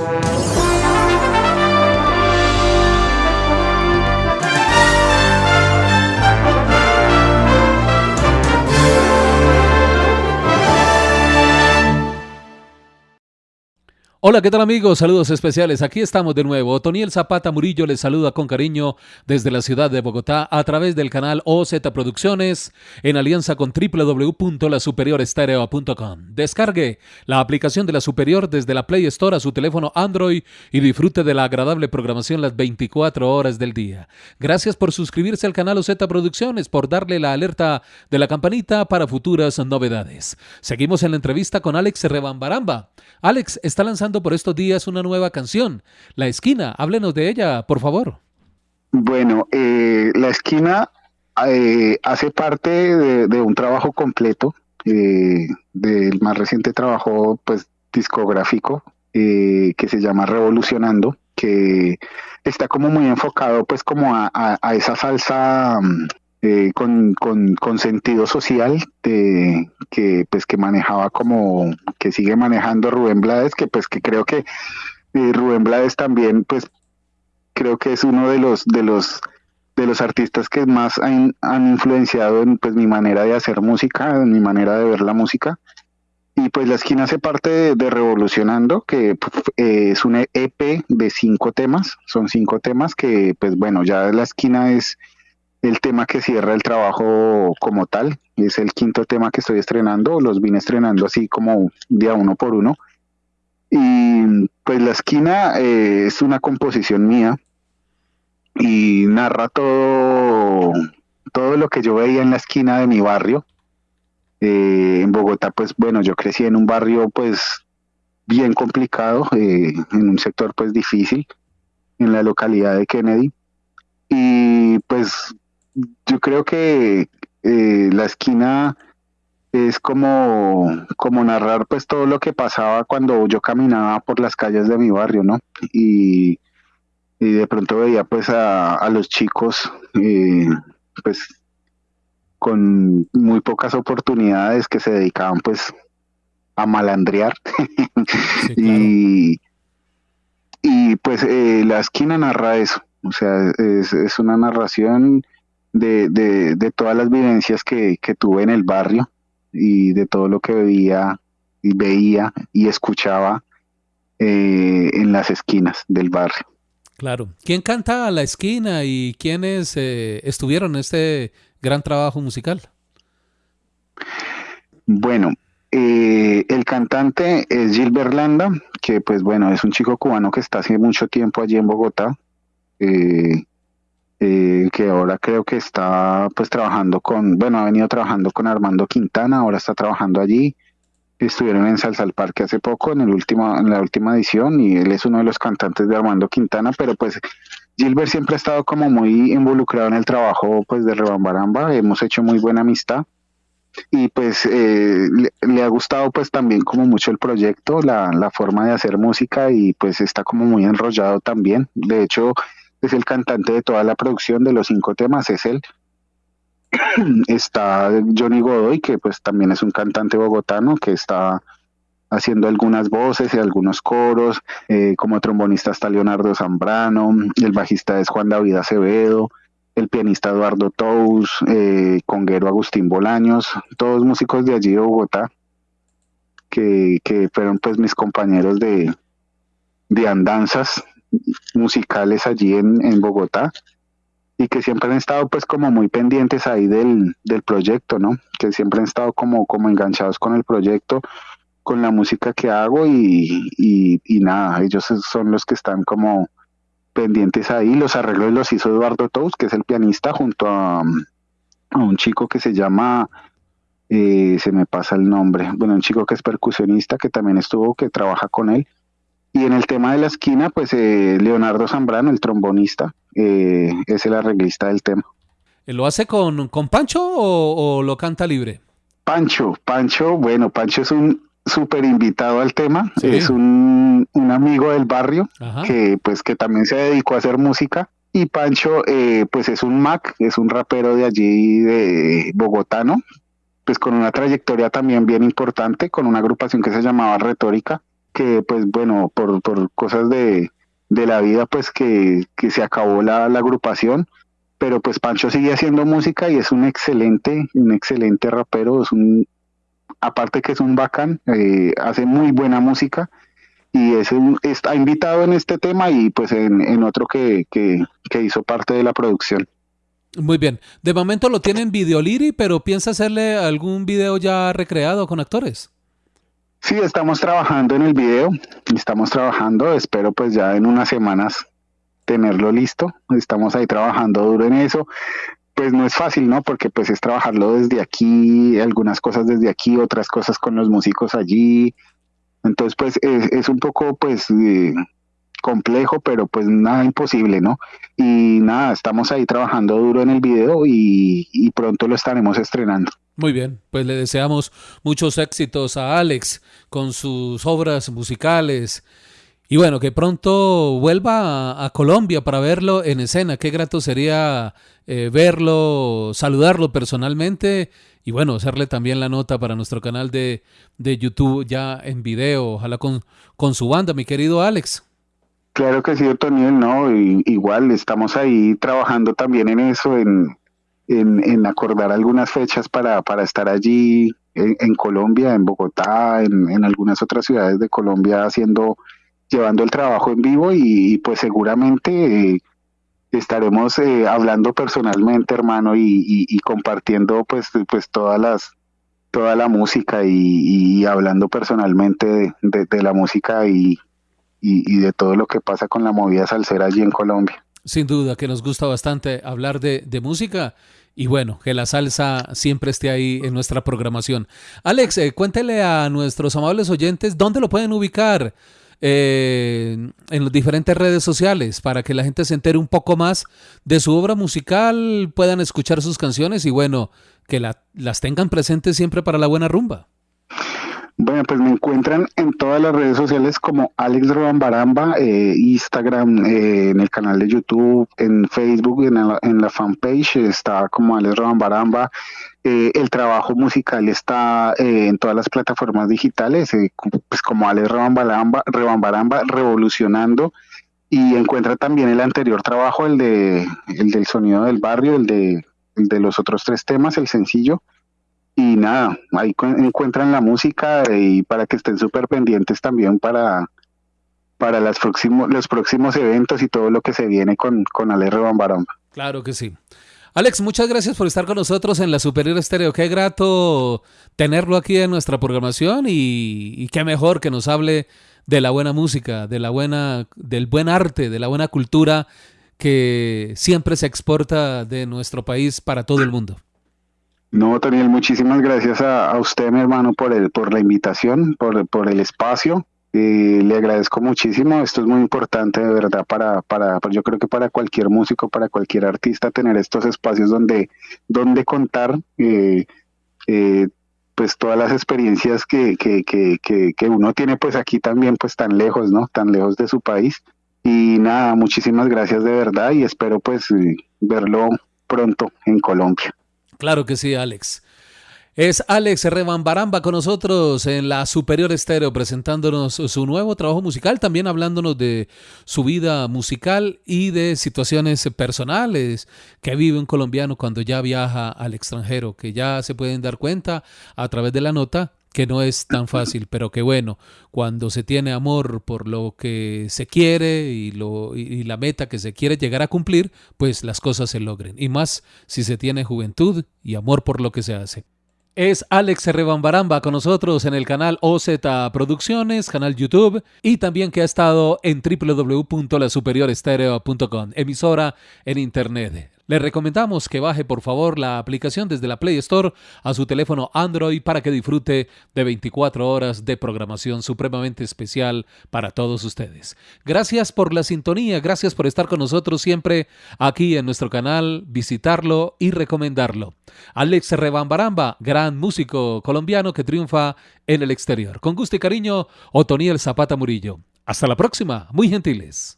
Thank you. Hola, ¿qué tal amigos? Saludos especiales. Aquí estamos de nuevo. Toniel Zapata Murillo les saluda con cariño desde la ciudad de Bogotá a través del canal OZ Producciones en alianza con www.lasuperiorestereo.com. Descargue la aplicación de La Superior desde la Play Store a su teléfono Android y disfrute de la agradable programación las 24 horas del día. Gracias por suscribirse al canal OZ Producciones, por darle la alerta de la campanita para futuras novedades. Seguimos en la entrevista con Alex Rebambaramba. Alex está lanzando por estos días una nueva canción, La Esquina. Háblenos de ella, por favor. Bueno, eh, La Esquina eh, hace parte de, un trabajo completo, eh, del más reciente trabajo pues discográfico que se llama Revolucionando, que está como muy enfocado pues como a, a esa salsa mm, eh, con, con, sentido social de, que pues que manejaba como que sigue manejando Rubén Blades que pues que creo que eh, Rubén Blades también pues creo que es uno de los de los de los artistas que más han, influenciado en pues mi manera de hacer música en mi manera de ver la música. Y pues la esquina hace parte de, Revolucionando, que eh, es un EP de cinco temas, son cinco temas que pues bueno, ya la esquina es el tema que cierra el trabajo como tal. Es el quinto tema que estoy estrenando, los vine estrenando así como día uno por uno. Y pues la esquina eh, es una composición mía y narra todo, todo lo que yo veía en la esquina de mi barrio. Eh, en Bogotá, pues bueno, yo crecí en un barrio pues bien complicado, eh, en un sector pues difícil, en la localidad de Kennedy. Y pues yo creo que eh, la esquina es como, como narrar pues todo lo que pasaba cuando yo caminaba por las calles de mi barrio, ¿no? Y, de pronto veía pues a, los chicos eh, pues con muy pocas oportunidades que se dedicaban pues a malandrear. Y, y pues eh, la esquina narra eso, o sea, es, es una narración de, de, de todas las vivencias que, que, tuve en el barrio y de todo lo que veía y veía y escuchaba eh, en las esquinas del barrio. Claro. ¿Quién canta a la esquina y quiénes eh, estuvieron en este gran trabajo musical? Bueno, eh, el cantante es Gilbert Landa, que pues bueno, es un chico cubano que está hace mucho tiempo allí en Bogotá. Eh, eh, que ahora creo que está pues trabajando con, bueno, ha venido trabajando con Armando Quintana, ahora está trabajando allí. Estuvieron en Salsa al Parque hace poco, en, el último, en la última edición, y él es uno de los cantantes de Armando Quintana, pero pues Gilbert siempre ha estado como muy involucrado en el trabajo pues de Rebambaramba, hemos hecho muy buena amistad y pues eh, le, ha gustado pues también como mucho el proyecto, la, la forma de hacer música y pues está como muy enrollado también. De hecho, es el cantante de toda la producción de los cinco temas, es él. está Johnny Godoy, que pues también es un cantante bogotano que está haciendo algunas voces y algunos coros, eh, como trombonista está Leonardo Zambrano, el bajista es Juan David Acevedo, el pianista Eduardo Tous, eh, conguero Agustín Bolaños, todos músicos de allí de Bogotá, que, que fueron pues mis compañeros de, de andanzas musicales allí en, en Bogotá y que siempre han estado pues como muy pendientes ahí del, del proyecto, ¿no? Que siempre han estado como, como enganchados con el proyecto, con la música que hago y, y, nada, ellos son los que están como pendientes ahí. Los arreglos los hizo Eduardo Tous, que es el pianista, junto a, a un chico que se llama, eh, se me pasa el nombre, bueno, un chico que es percusionista, que también estuvo, que trabaja con él y en el tema de la esquina, pues eh, Leonardo Zambrano, el trombonista, eh, es el arreglista del tema. ¿Lo hace con, con Pancho o, lo canta libre? Pancho, Pancho, bueno, Pancho es un súper invitado al tema, es un, amigo del barrio que pues que también se dedicó a hacer música. Y Pancho eh, pues es un Mac, es un rapero de allí de bogotano, pues con una trayectoria también bien importante, con una agrupación que se llamaba Retórica que pues bueno, por, por cosas de, de la vida, pues que, que se acabó la, la, agrupación, pero pues Pancho sigue haciendo música y es un excelente, un excelente rapero, es un, aparte que es un bacán, eh, hace muy buena música y es un, está invitado en este tema y pues en, en otro que, que, que, hizo parte de la producción. Muy bien, de momento lo tienen Videoliri, pero piensa hacerle algún video ya recreado con actores. Sí, estamos trabajando en el video, estamos trabajando, espero pues ya en unas semanas tenerlo listo, estamos ahí trabajando duro en eso, pues no es fácil, ¿no? Porque pues es trabajarlo desde aquí, algunas cosas desde aquí, otras cosas con los músicos allí, entonces pues es, un poco pues eh, complejo, pero pues nada imposible, ¿no? Y nada, estamos ahí trabajando duro en el video y pronto lo estaremos estrenando. Muy bien, pues le deseamos muchos éxitos a Alex con sus obras musicales. Y bueno, que pronto vuelva a, Colombia para verlo en escena. Qué grato sería eh, verlo, saludarlo personalmente y bueno, hacerle también la nota para nuestro canal de, de YouTube ya en video, ojalá con, con su banda, mi querido Alex. Claro que sí, Otoniel, no, y, igual estamos ahí trabajando también en eso, en, en, acordar algunas fechas para, para estar allí en, Colombia, en Bogotá, en, en, algunas otras ciudades de Colombia haciendo, llevando el trabajo en vivo y, pues seguramente eh, estaremos eh, hablando personalmente, hermano, y, compartiendo pues, pues todas las toda la música y, hablando personalmente de, la música y, de todo lo que pasa con la movida salsera allí en Colombia. Sin duda que nos gusta bastante hablar de música y bueno, que la salsa siempre esté ahí en nuestra programación. Alex, eh, cuéntele a nuestros amables oyentes dónde lo pueden ubicar eh, en las diferentes redes sociales para que la gente se entere un poco más de su obra musical, puedan escuchar sus canciones y bueno, que la, las tengan presentes siempre para la buena rumba. Bueno, pues me encuentran en todas las redes sociales como Alex Robambaramba, eh, Instagram, eh, en el canal de YouTube, en Facebook, en la, en la fanpage está como Alex Robambaramba. Eh, el trabajo musical está eh, en todas las plataformas digitales, eh, pues como Alex Robambaramba, Robambaramba, revolucionando. Y encuentra también el anterior trabajo, el de el del sonido del barrio, el de, el de los otros tres temas, el sencillo y nada, ahí encuentran la música y para que estén súper pendientes también para, para las próximos, los próximos eventos y todo lo que se viene con, con Ale Rebambaramba. Claro que sí. Alex, muchas gracias por estar con nosotros en la Superior Estéreo. Qué grato tenerlo aquí en nuestra programación y, y, qué mejor que nos hable de la buena música, de la buena, del buen arte, de la buena cultura que siempre se exporta de nuestro país para todo el mundo. No, Daniel, muchísimas gracias a, usted, mi hermano, por, el, por la invitación, por, por el espacio. Eh, le agradezco muchísimo. Esto es muy importante, de verdad, para, para, yo creo que para cualquier músico, para cualquier artista, tener estos espacios donde, donde contar eh, eh, pues todas las experiencias que, que, que, que, que uno tiene pues aquí también, pues tan lejos, ¿no? Tan lejos de su país. Y nada, muchísimas gracias de verdad y espero pues verlo pronto en Colombia. Claro que sí, Alex. Es Alex Rebambaramba con nosotros en la Superior Estéreo presentándonos su nuevo trabajo musical, también hablándonos de su vida musical y de situaciones personales que vive un colombiano cuando ya viaja al extranjero, que ya se pueden dar cuenta a través de la nota que no es tan fácil, pero que bueno, cuando se tiene amor por lo que se quiere y, lo, y, la meta que se quiere llegar a cumplir, pues las cosas se logren. Y más si se tiene juventud y amor por lo que se hace. Es Alex Rebambaramba con nosotros en el canal OZ Producciones, canal YouTube, y también que ha estado en www.lasuperiorestereo.com, emisora en internet. Le recomendamos que baje por favor la aplicación desde la Play Store a su teléfono Android para que disfrute de 24 horas de programación supremamente especial para todos ustedes. Gracias por la sintonía, gracias por estar con nosotros siempre aquí en nuestro canal, visitarlo y recomendarlo. Alex Rebambaramba, gran músico colombiano que triunfa en el exterior. Con gusto y cariño, Otoniel Zapata Murillo. Hasta la próxima, muy gentiles.